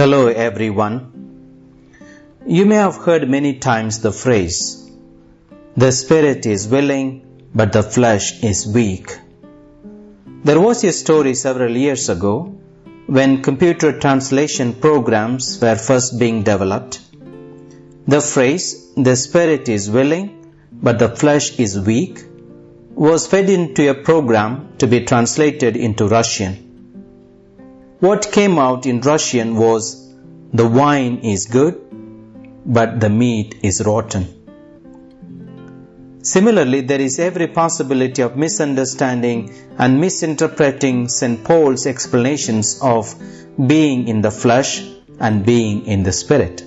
Hello everyone. You may have heard many times the phrase, the spirit is willing, but the flesh is weak. There was a story several years ago when computer translation programs were first being developed. The phrase, the spirit is willing, but the flesh is weak, was fed into a program to be translated into Russian. What came out in Russian was, the wine is good, but the meat is rotten. Similarly, there is every possibility of misunderstanding and misinterpreting St. Paul's explanations of being in the flesh and being in the spirit.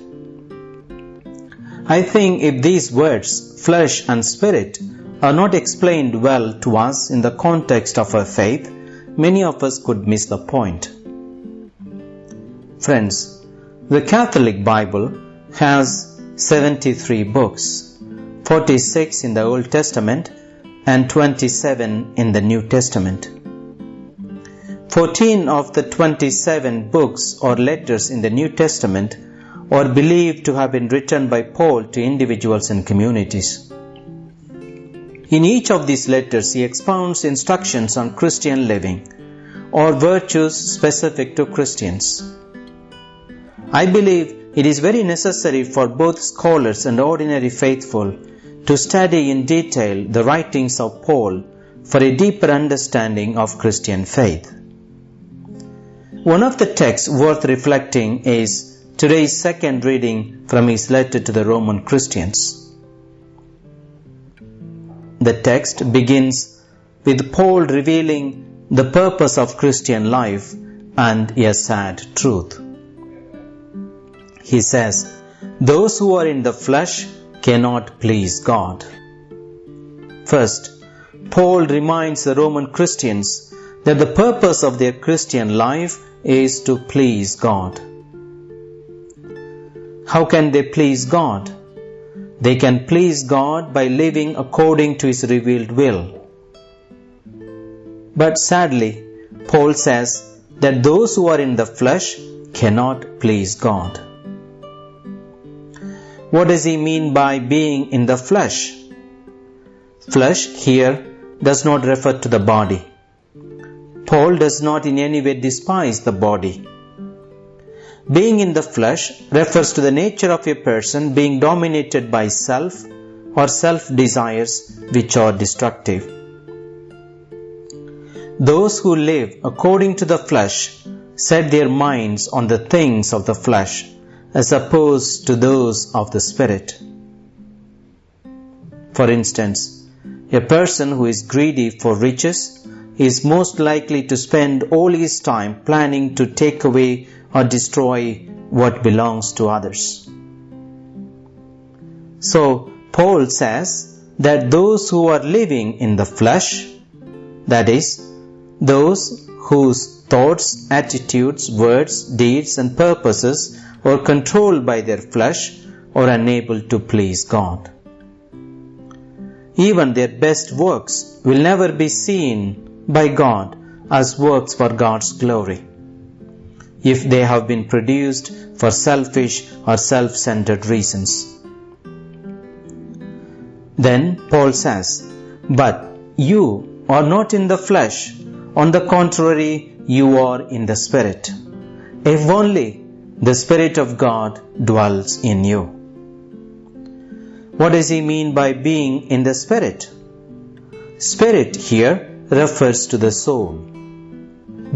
I think if these words, flesh and spirit, are not explained well to us in the context of our faith, many of us could miss the point. Friends, the Catholic Bible has 73 books, 46 in the Old Testament and 27 in the New Testament. 14 of the 27 books or letters in the New Testament are believed to have been written by Paul to individuals and communities. In each of these letters, he expounds instructions on Christian living or virtues specific to Christians. I believe it is very necessary for both scholars and ordinary faithful to study in detail the writings of Paul for a deeper understanding of Christian faith. One of the texts worth reflecting is today's second reading from his letter to the Roman Christians. The text begins with Paul revealing the purpose of Christian life and a sad truth. He says, Those who are in the flesh cannot please God. First, Paul reminds the Roman Christians that the purpose of their Christian life is to please God. How can they please God? They can please God by living according to His revealed will. But sadly, Paul says that those who are in the flesh cannot please God. What does he mean by being in the flesh? Flesh here does not refer to the body. Paul does not in any way despise the body. Being in the flesh refers to the nature of a person being dominated by self or self desires which are destructive. Those who live according to the flesh set their minds on the things of the flesh as opposed to those of the spirit. For instance, a person who is greedy for riches is most likely to spend all his time planning to take away or destroy what belongs to others. So, Paul says that those who are living in the flesh, that is, those whose thoughts, attitudes, words, deeds, and purposes are controlled by their flesh, are unable to please God. Even their best works will never be seen by God as works for God's glory if they have been produced for selfish or self centered reasons. Then Paul says, But you are not in the flesh, on the contrary, you are in the Spirit. If only the Spirit of God dwells in you. What does he mean by being in the Spirit? Spirit here refers to the soul.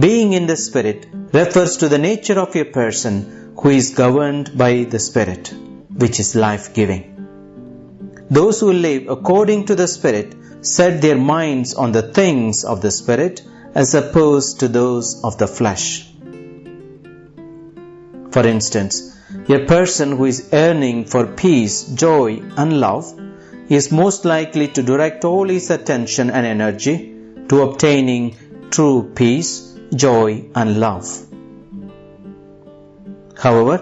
Being in the Spirit refers to the nature of a person who is governed by the Spirit, which is life giving. Those who live according to the Spirit set their minds on the things of the Spirit as opposed to those of the flesh. For instance, a person who is yearning for peace, joy, and love is most likely to direct all his attention and energy to obtaining true peace, joy, and love. However,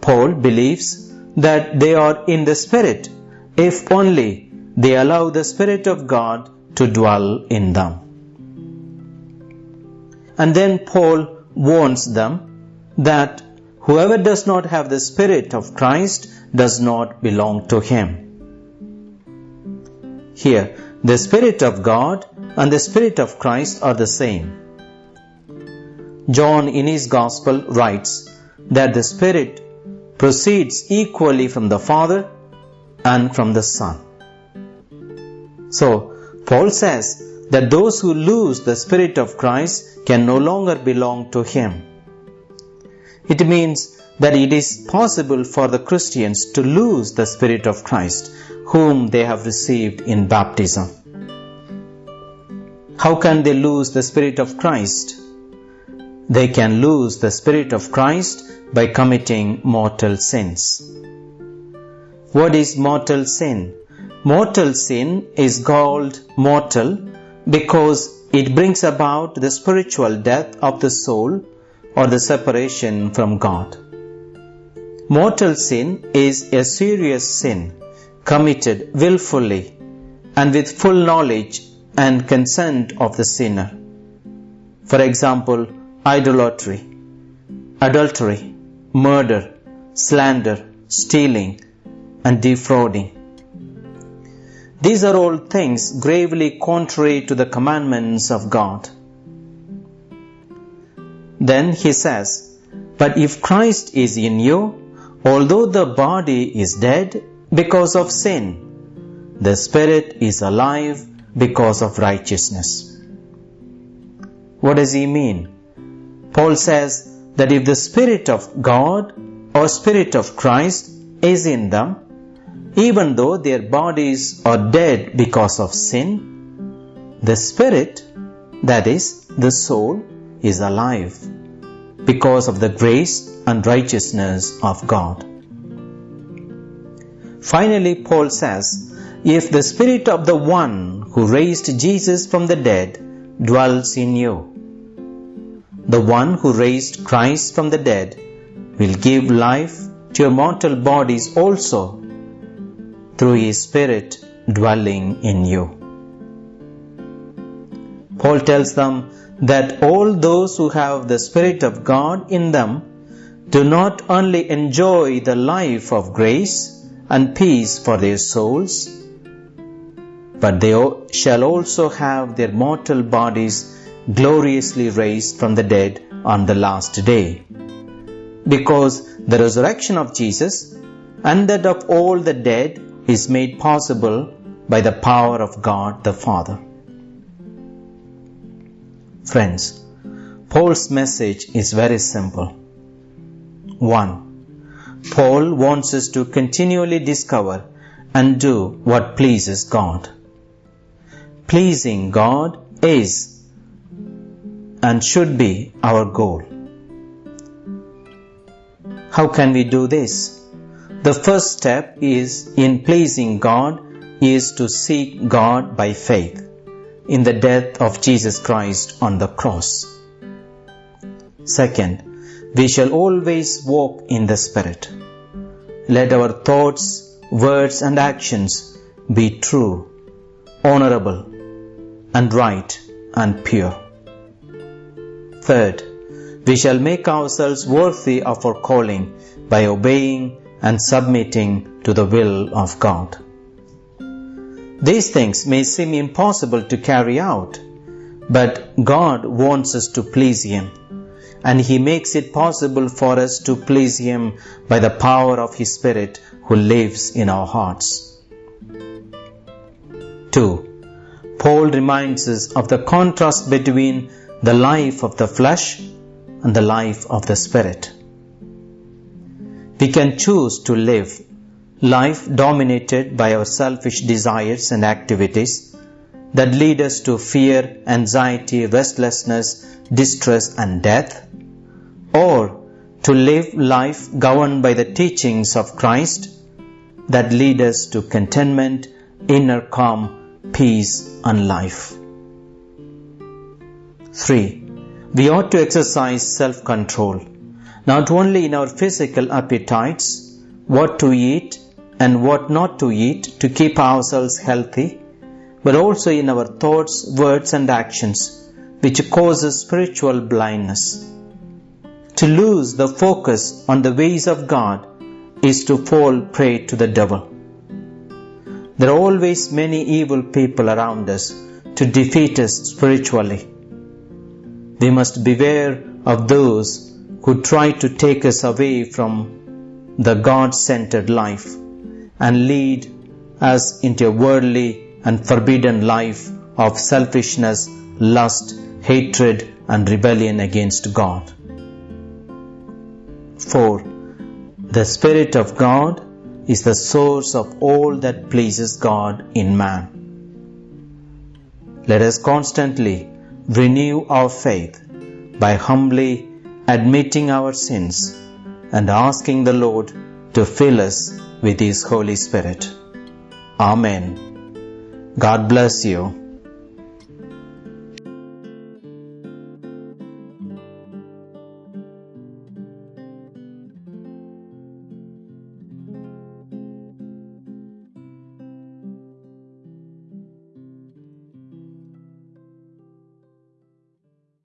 Paul believes that they are in the Spirit if only they allow the Spirit of God to dwell in them. And then Paul warns them that whoever does not have the Spirit of Christ does not belong to him. Here, the Spirit of God and the Spirit of Christ are the same. John in his Gospel writes that the Spirit proceeds equally from the Father and from the Son. So, Paul says that those who lose the Spirit of Christ can no longer belong to Him. It means that it is possible for the Christians to lose the Spirit of Christ, whom they have received in baptism. How can they lose the Spirit of Christ? They can lose the Spirit of Christ by committing mortal sins. What is mortal sin? Mortal sin is called mortal because it brings about the spiritual death of the soul or the separation from God. Mortal sin is a serious sin committed willfully and with full knowledge and consent of the sinner. For example, idolatry, adultery, murder, slander, stealing, and defrauding. These are all things gravely contrary to the commandments of God. Then he says, But if Christ is in you, although the body is dead because of sin, the spirit is alive because of righteousness. What does he mean? Paul says that if the Spirit of God or Spirit of Christ is in them, even though their bodies are dead because of sin, the spirit, that is, the soul, is alive because of the grace and righteousness of God. Finally, Paul says, If the spirit of the one who raised Jesus from the dead dwells in you, the one who raised Christ from the dead will give life to your mortal bodies also through His Spirit dwelling in you. Paul tells them that all those who have the Spirit of God in them do not only enjoy the life of grace and peace for their souls, but they shall also have their mortal bodies gloriously raised from the dead on the last day. Because the resurrection of Jesus and that of all the dead is made possible by the power of God the Father. Friends, Paul's message is very simple. 1. Paul wants us to continually discover and do what pleases God. Pleasing God is and should be our goal. How can we do this? The first step is in pleasing God is to seek God by faith in the death of Jesus Christ on the cross. Second, we shall always walk in the Spirit. Let our thoughts, words, and actions be true, honorable, and right and pure. Third, we shall make ourselves worthy of our calling by obeying and submitting to the will of God. These things may seem impossible to carry out, but God wants us to please Him, and He makes it possible for us to please Him by the power of His Spirit who lives in our hearts. 2. Paul reminds us of the contrast between the life of the flesh and the life of the Spirit. We can choose to live life dominated by our selfish desires and activities that lead us to fear, anxiety, restlessness, distress, and death, or to live life governed by the teachings of Christ that lead us to contentment, inner calm, peace, and life. 3. We ought to exercise self control not only in our physical appetites, what to eat and what not to eat to keep ourselves healthy, but also in our thoughts, words, and actions, which causes spiritual blindness. To lose the focus on the ways of God is to fall prey to the devil. There are always many evil people around us to defeat us spiritually. We must beware of those who try to take us away from the God centered life and lead us into a worldly and forbidden life of selfishness, lust, hatred, and rebellion against God. 4. The Spirit of God is the source of all that pleases God in man. Let us constantly renew our faith by humbly admitting our sins and asking the Lord to fill us with His Holy Spirit. Amen. God bless you.